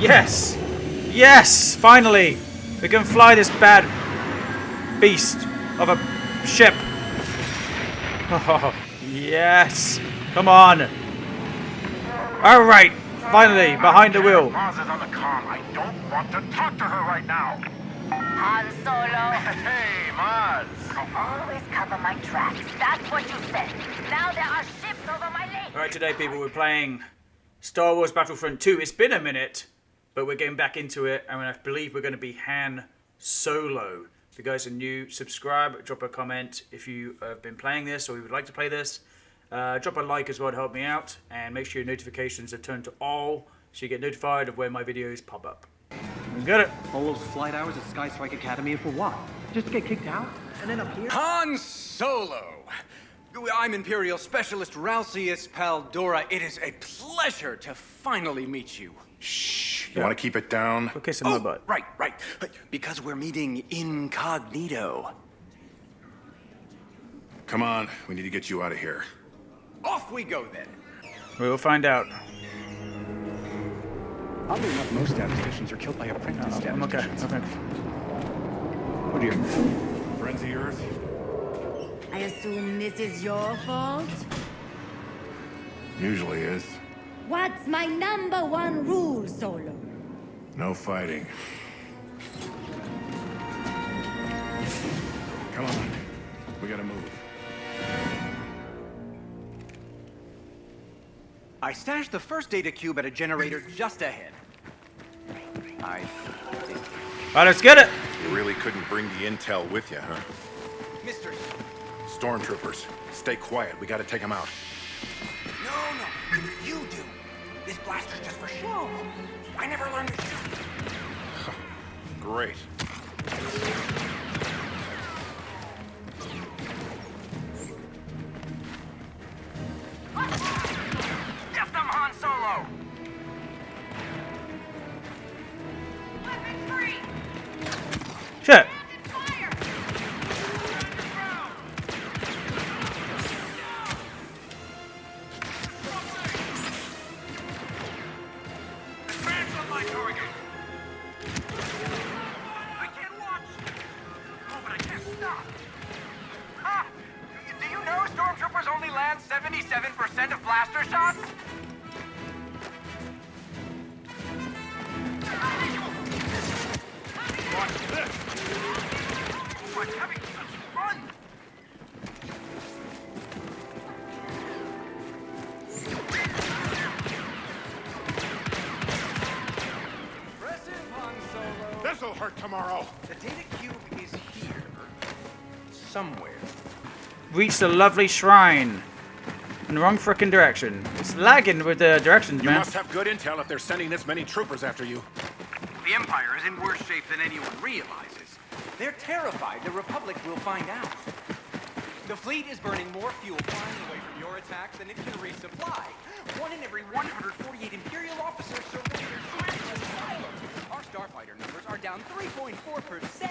Yes! Yes! Finally! We can fly this bad beast of a ship. Oh, yes! Come on! Alright! Finally, behind the wheel. Maz is on the comm. I don't want to talk to her right now. Han Solo. Hey, Maz. I always cover my tracks. That's what you said. Now there are ships over my lake. Alright, today, people, we're playing Star Wars Battlefront 2. It's been a minute, but we're getting back into it, and I believe we're going to be Han Solo. If you guys are new, subscribe, drop a comment if you have been playing this or you would like to play this. Uh, drop a like as well to help me out, and make sure your notifications are turned to all so you get notified of when my videos pop up. We got it. All those flight hours at Sky Strike Academy for what? Just to get kicked out? And then up here? Han Solo! I'm Imperial Specialist Ralcius Paldora. It is a pleasure to finally meet you. Shh. You want to keep it down? Go kiss in my Oh, butt. right, right. Because we're meeting incognito. Come on. We need to get you out of here. Off we go then. We will find out. Oddly enough, most statisticians are killed by apprentice uh, I'm okay. statisticians. okay. Oh dear. Friends of yours? I assume this is your fault? Usually is. What's my number one rule, Solo? No fighting. Come on. We gotta move. I stashed the first data cube at a generator just ahead. I Alright, let's get it. You really couldn't bring the intel with you, huh? Mister. Stormtroopers, stay quiet. We gotta take them out. No, no. You do. This blaster's just for show. I never learned to shoot. Great. This'll hurt tomorrow. The data cube is here. Somewhere. Reach the lovely shrine. In the wrong frickin' direction. It's lagging with the directions, You man. must have good intel if they're sending this many troopers after you. The Empire is in worse shape than anyone realizes. They're terrified the Republic will find out. The fleet is burning more fuel flying away from your attacks than it can resupply. One in every 148 Imperial officers surrender their silos. Our starfighter numbers are down 3.4%.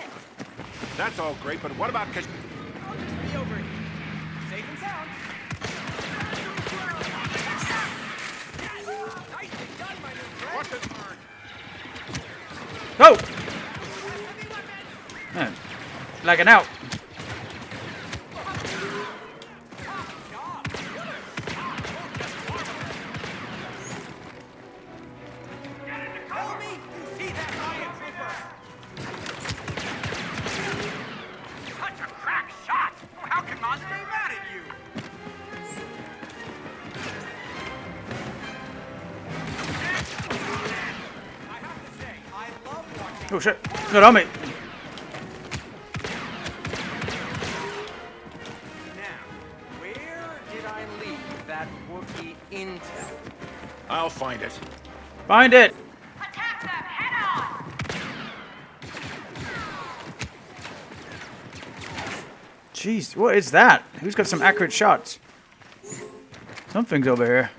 That's all great, but what about Kash... I'll just be over here. Safe and sound. Nicely done, my new friend. Go! Man, lagging out. Oh shit. Good on me. now. Where did I leave that Wookiee intel? I'll find it. Find it. Attack them head on. Jeez, what is that? Who's got some accurate shots? Something's over here.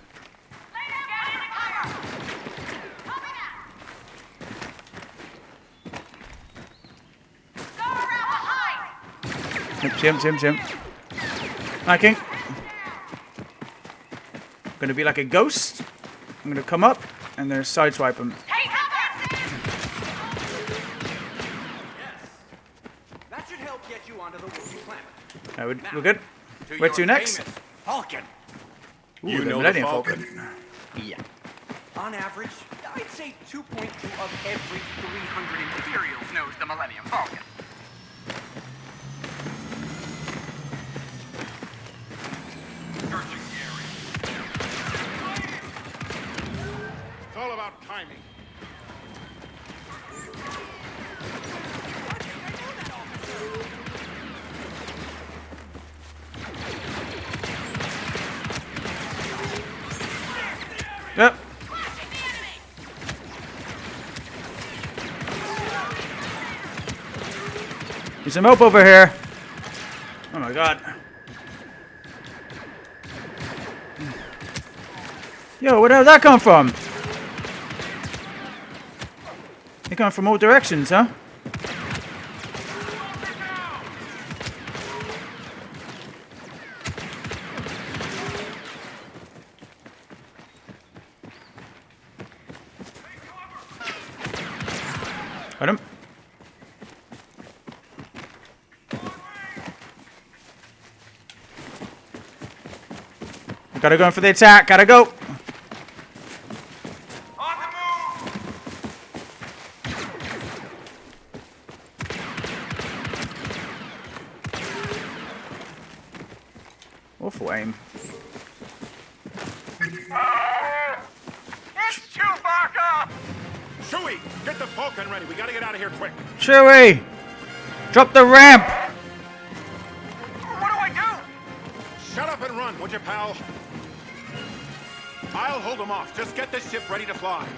Jump, jump, jump. Hiking. I'm gonna be like a ghost. I'm gonna come up and then sideswipe him. Take cover! we're, good. To Where to next? Falcon. Ooh, you know Millennium Falcon. Falcon. Yeah. On average, I'd say 2.2 of every 300 Imperials knows the Millennium Falcon. All about timing. Yep. Need some help over here. Oh my god. Yo, where did that come from? Come from all directions, huh? Got him. Gotta go in for the attack. Gotta go. On the move! Awful aim. It's Chewbacca! Chewie, get the Falcon ready. We gotta get out of here quick. Chewie! Drop the ramp! What do I do? Shut up and run, would you, pal? I'll hold them off. Just get the ship ready to fly.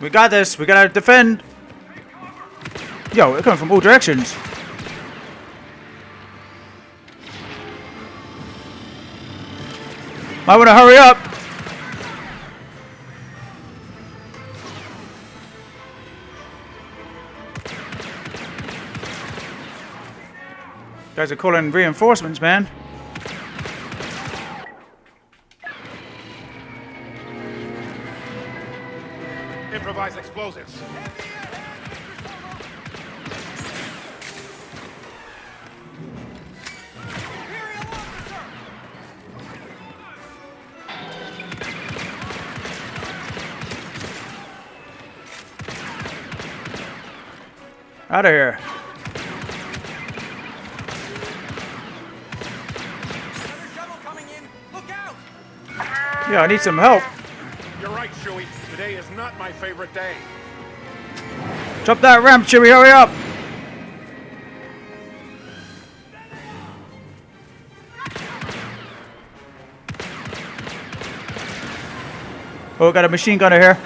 We got this. We gotta defend. Yo, they're coming from all directions. Might want to hurry up. Guys are calling reinforcements, man. Improvise explosives. Out of here. Another shuttle coming in. Look out! Yeah, I need some help. You're right, Chewie. Today is not my favorite day. Drop that ramp, Chewie, hurry up! Oh, got a machine gunner here.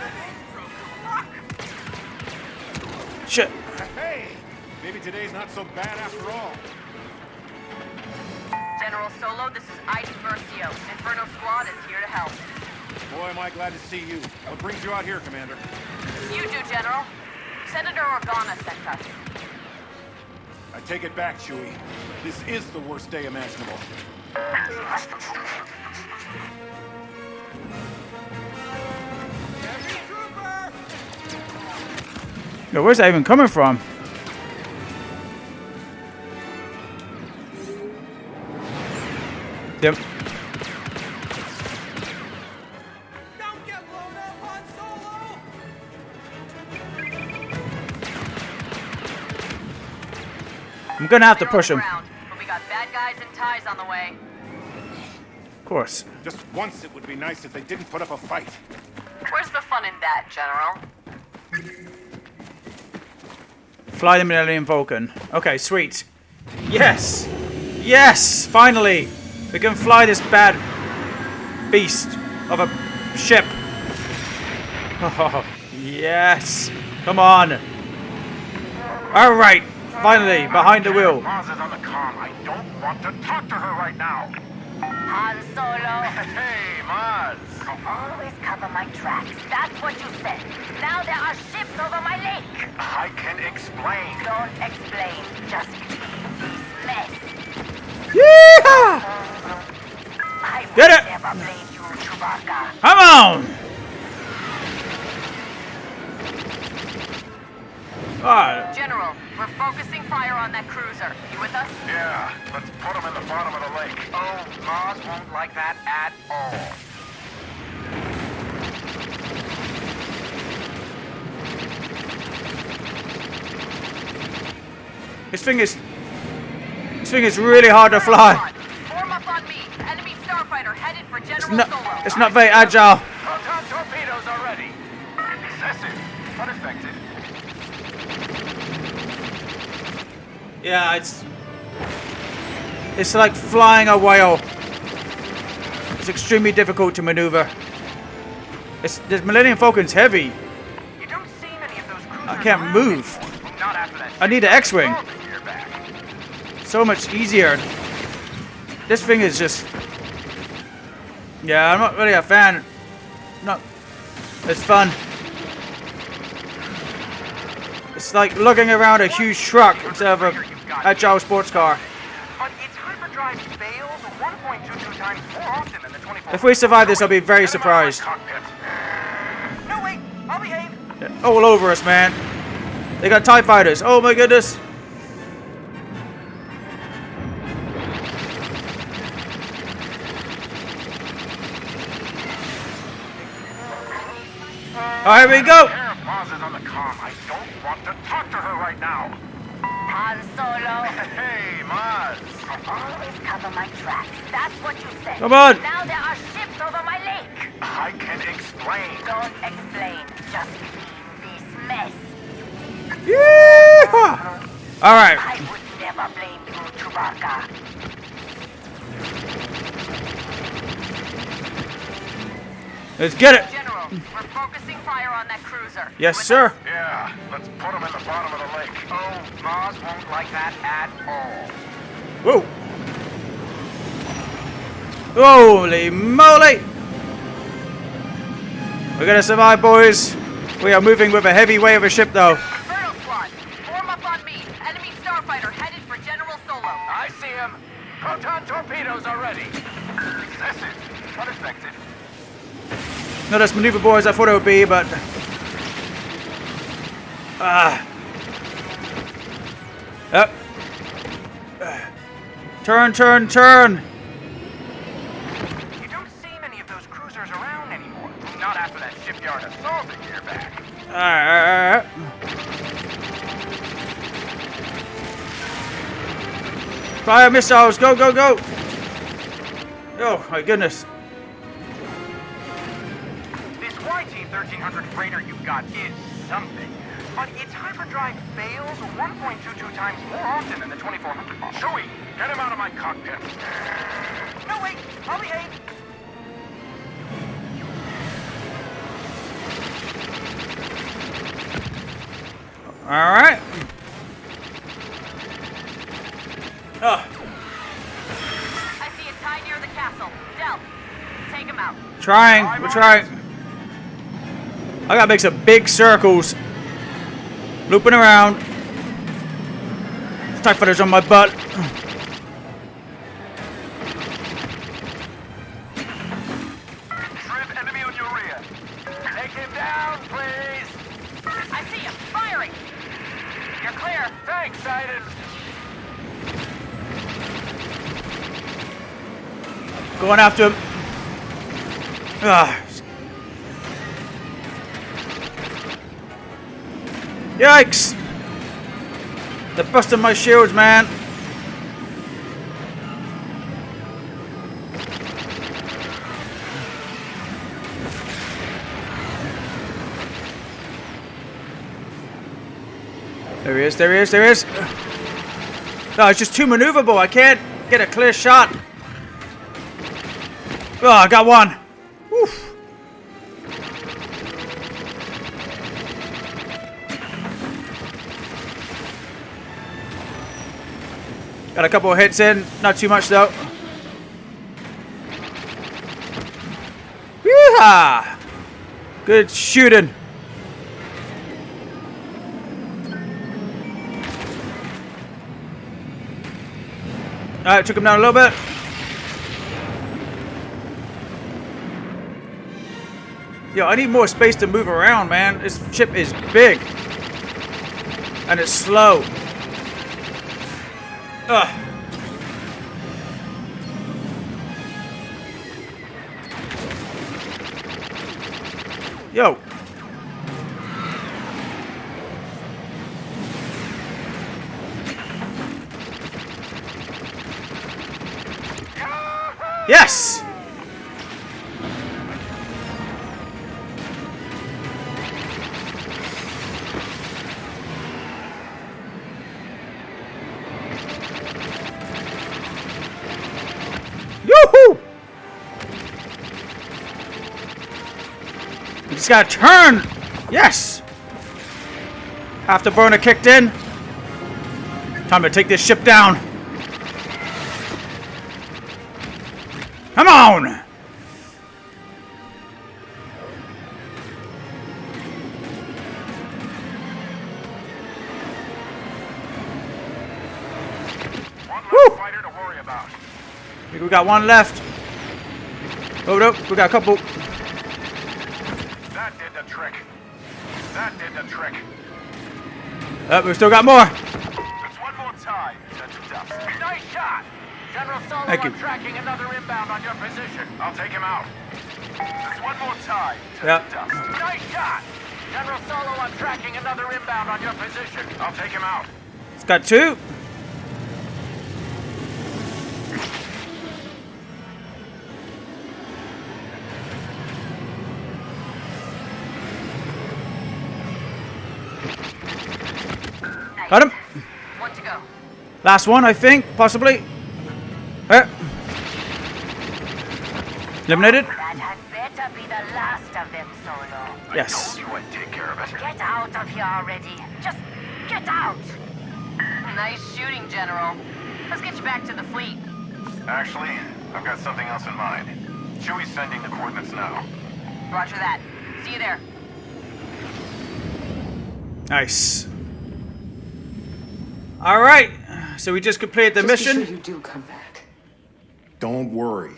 Shit. Hey, maybe today's not so bad after all. General Solo, this is Iden Versio. Inferno Squad is here to help. Boy, am I glad to see you. What brings you out here, Commander? You do, General. Senator Organa sent us. I take it back, Chewie. This is the worst day imaginable. Yo, where's that even coming from? Yep. Gonna have to push all him. but we got bad guys and TIEs on the way. Of course. Just once it would be nice if they didn't put up a fight. Where's the fun in that, General? Fly the Millennium Falcon. Okay, sweet. Yes! Yes! Finally! We can fly this bad beast of a ship. Oh, yes! Come on! Alright! Finally, behind the wheel. Maz is on the comm. I don't want to talk to her right now. Han Solo, Hey, Maz. always cover my tracks. That's what you said. Now there are ships over my lake. I can explain. Don't explain. Just leave this mess. Yeehaw! I Get will it. never blame you, Chewbacca. Come on! Ah, General, we're focusing fire on that cruiser. You with us? Yeah, let's put him in the bottom of the lake. Oh, Maz won't like that at all. this thing is. This thing is really hard to fly. Form up on me. Enemy starfighter headed for General It's not, it's not very agile. Yeah, it's. It's like flying a whale. It's extremely difficult to maneuver. It's, this Millennium Falcon's heavy. You don't see many of those I can't move. anymore. Not after that I need an X-wing. ship a year back. So much easier. This thing is just. Yeah, I'm not really a fan. Not. It's fun. It's like looking around a huge truck instead of a agile sports car. But its hyperdrive fails 1.22 times more often than the 24. If we survive this, I'll be very surprised. No, wait, I'll behave. All over us, man. They got TIE fighters. Oh my goodness. All right, here we go. Air Maz on the comm. I don't want to talk to her right now. Han Solo, Hey, Maz. I always cover my tracks. That's what you said. Come on. Now there are ships over my lake. I can explain. Don't explain. Just clean this mess. Yeehaw. All right. I would never blame you, Chewbacca. Let's get it. General, we're focusing fire on that cruiser. Yes, with sir. us? Yeah, let's put him in the bottom of the lake. Oh, Maz won't like that at all. Whoa. Holy moly. We're gonna survive, boys. We are moving with a heavy weight of a ship, though. Colonel Squad, form up on me. Enemy starfighter headed for General Solo. I see him. Proton torpedoes are ready. Excessive, but effective. Not as maneuverable as I thought it would be, but. Ah. Yep. Turn, turn, turn. You don't see many of those cruisers around anymore. Not after that shipyard assault a year back. Alright. Fire missiles, go, go, go! Oh my goodness. Freighter you've got is something. But its hyperdrive fails 1.22 times more often than the 2400 model. Chewie, get him out of my cockpit. No, wait, I'll behave. Alright. Oh, I see a TIE near the castle. Del, take him out. trying, we're trying. I gotta make some big circles. Looping around. TIE fighters on my butt. Shrimp enemy on your Yikes! They're busting my shields, man. There he is, there he is, there he is. No, it's just too maneuverable. I can't get a clear shot. Oh, I got one. Got a couple of hits in. Not too much, though. Yeehaw! Good shooting. Alright, took him down a little bit. Yo, I need more space to move around, man. This ship is big. And it's slow. Ugh. Yo. Yes! Gotta turn! Yes! Afterburner kicked in. Time to take this ship down. Come on! We got one left. Oh no, we got a couple. That did the trick. That did the trick. Uh, oh, we still got more. Just one more time. Nice shot. General Solo Thank you. I'm tracking another inbound on your position. I'll take him out. Just one more time. Test Yep. the dust. Nice shot. General Solo I'm tracking another inbound on your position. I'll take him out. It's got two. Got him. One to go. Last one, I think, possibly. Eh. Eliminated. That had better be the last of them, Solo. Yes. You would take care of it. Get out of here already. Just get out. Nice shooting, General. Let's get you back to the fleet. Actually, I've got something else in mind. Chewie's sending the coordinates now. Roger that. See you there. Nice. All right. So we just completed the Just mission. sure you do come back. Don't worry.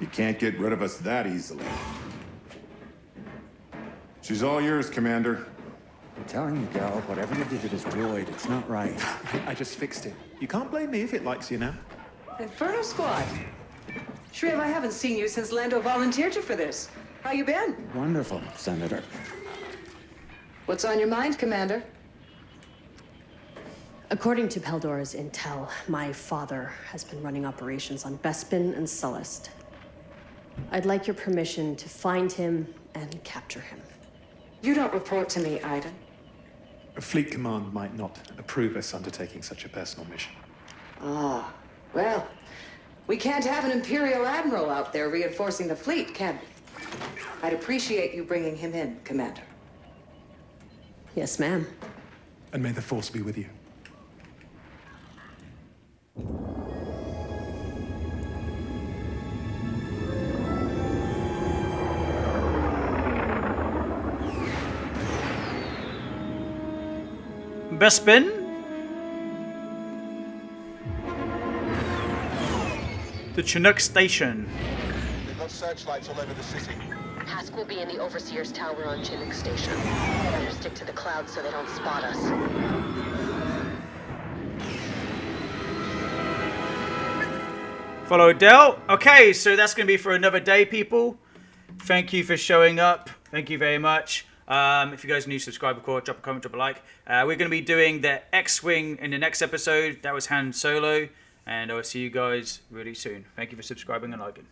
You can't get rid of us that easily. She's all yours, Commander. I'm telling you, Gal, whatever you did to this droid, it's not right. I just fixed it. You can't blame me if it likes you now. Inferno Squad. Shriv, I haven't seen you since Lando volunteered you for this. How you been? Wonderful, Senator. What's on your mind, Commander? According to Peldora's intel, my father has been running operations on Bespin and Sullust. I'd like your permission to find him and capture him. You don't report to me, Iden. A fleet command might not approve us undertaking such a personal mission. Ah, well, we can't have an Imperial Admiral out there reinforcing the fleet, can we? I'd appreciate you bringing him in, Commander. Yes, ma'am. And may the Force be with you. Bespin. The Chinook Station. We've got searchlights all over the city. Hask will be in the Overseer's Tower on Chinook Station. Better stick to the clouds so they don't spot us. Follow Del. Okay, so that's going to be for another day, people. Thank you for showing up. Thank you very much. Um, if you guys are new, subscribe, record, drop a comment, drop a like. Uh, we're going to be doing the X-Wing in the next episode. That was Han Solo. And I'll see you guys really soon. Thank you for subscribing and liking.